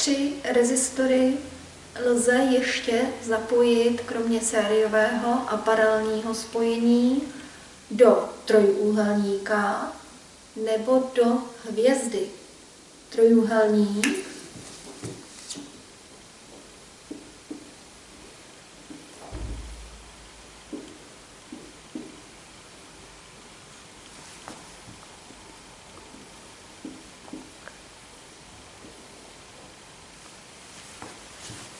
tři rezistory lze ještě zapojit, kromě sériového a paralelního spojení, do trojúhelníka nebo do hvězdy. Trojúhelník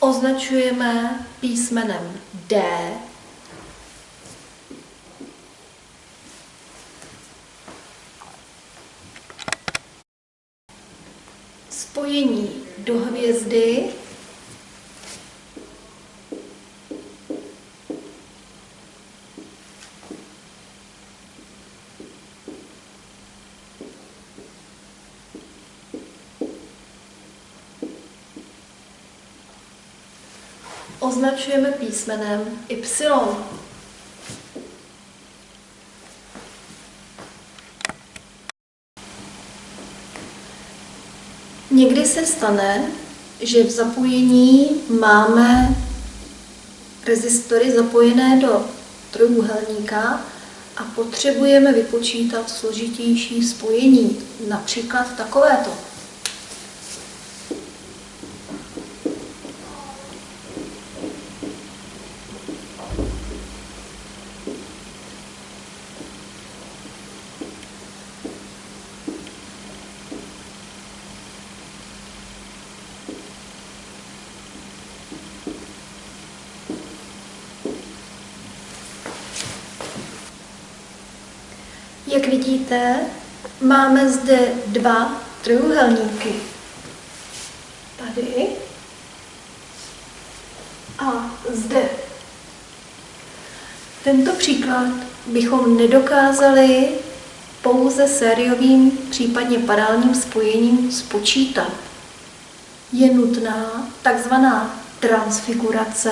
označujeme písmenem D. Spojení do hvězdy označujeme písmenem Y. Někdy se stane, že v zapojení máme rezistory zapojené do trojúhelníka a potřebujeme vypočítat složitější spojení, například takovéto. Jak vidíte, máme zde dva trojuhelníky. Tady a zde. Tento příklad bychom nedokázali pouze sériovým, případně paralelním spojením spočítat. Je nutná takzvaná transfigurace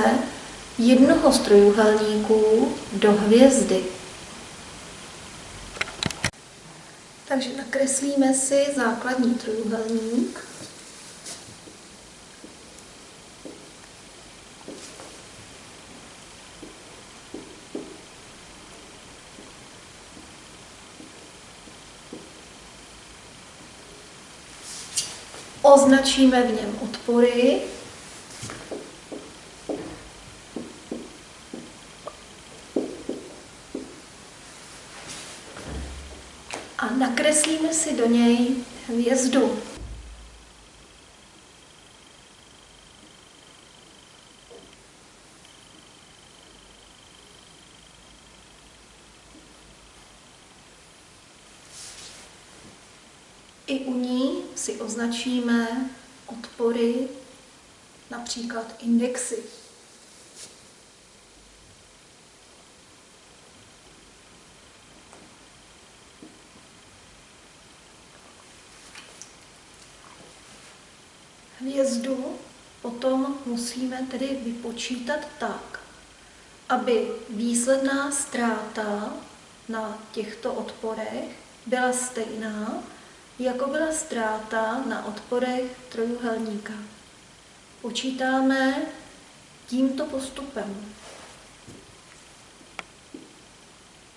jednoho z trojuhelníků do hvězdy. Takže nakreslíme si základní trojuhelník. Označíme v něm odpory a nakreslíme si do něj hvězdu. I u ní si označíme odpory, například indexy. Hvězdu potom musíme tedy vypočítat tak, aby výsledná ztráta na těchto odporech byla stejná, jako byla ztráta na odporech trojuhelníka. Počítáme tímto postupem.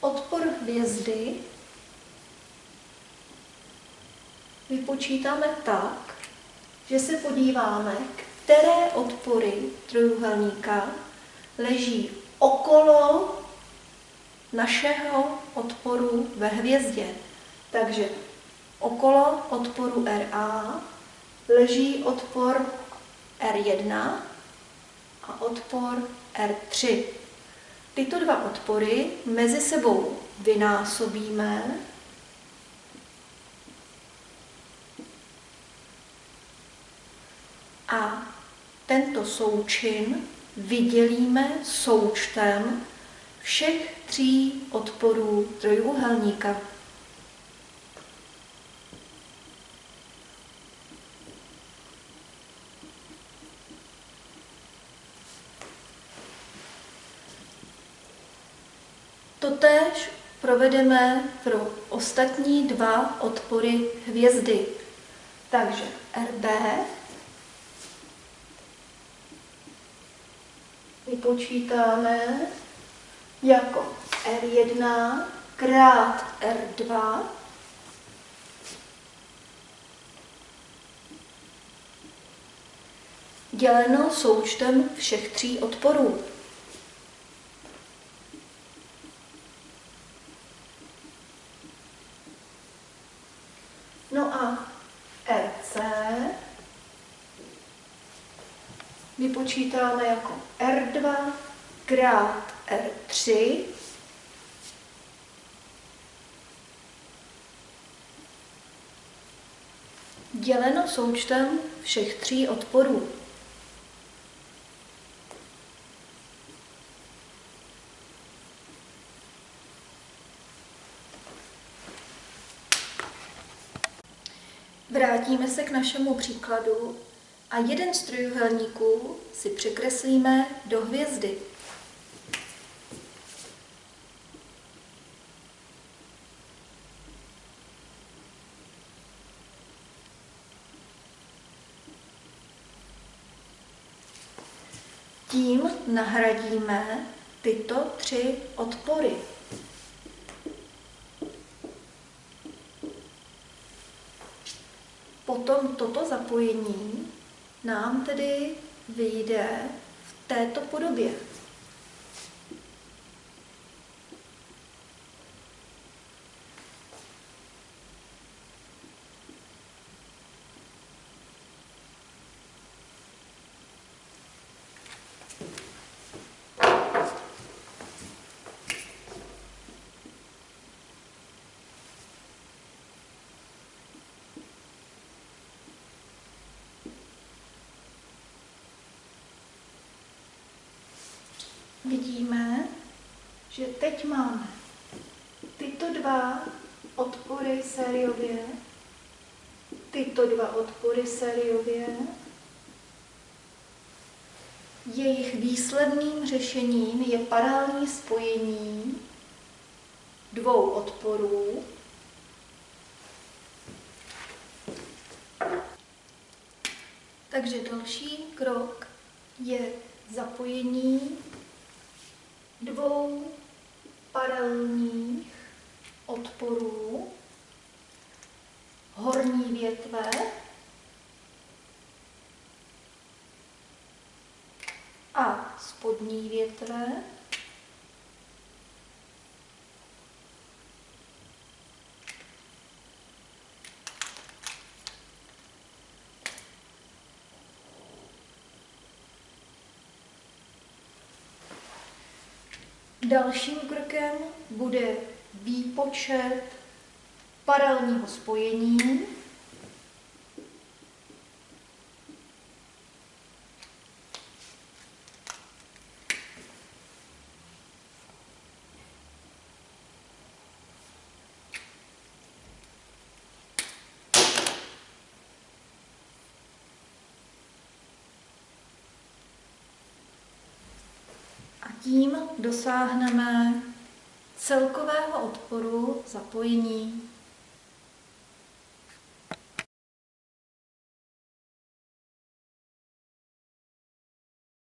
Odpor hvězdy vypočítáme tak, že se podíváme, které odpory trojuhelníka leží okolo našeho odporu ve hvězdě. Takže okolo odporu RA leží odpor R1 a odpor R3. Tyto dva odpory mezi sebou vynásobíme a tento součin vydělíme součtem všech tří odporů trojuhelníka. Totéž provedeme pro ostatní dva odpory hvězdy. Takže RB vypočítáme jako R1 krát R2 děleno součtem všech tří odporů. No a RC vypočítáme jako R2 krát R3 děleno součtem všech tří odporů. Vrátíme se k našemu příkladu a jeden z trojuhelníků si překreslíme do hvězdy. Tím nahradíme tyto tři odpory. Potom toto zapojení nám tedy vyjde v této podobě. Vidíme, že teď máme tyto dva odpory sériově, tyto dva odpory sériově, jejich výsledným řešením je paralelní spojení dvou odporů, Takže další krok je zapojení dvou paralelních odporů horní větve a spodní větve Dalším krokem bude výpočet paralelního spojení. Tím dosáhneme celkového odporu zapojení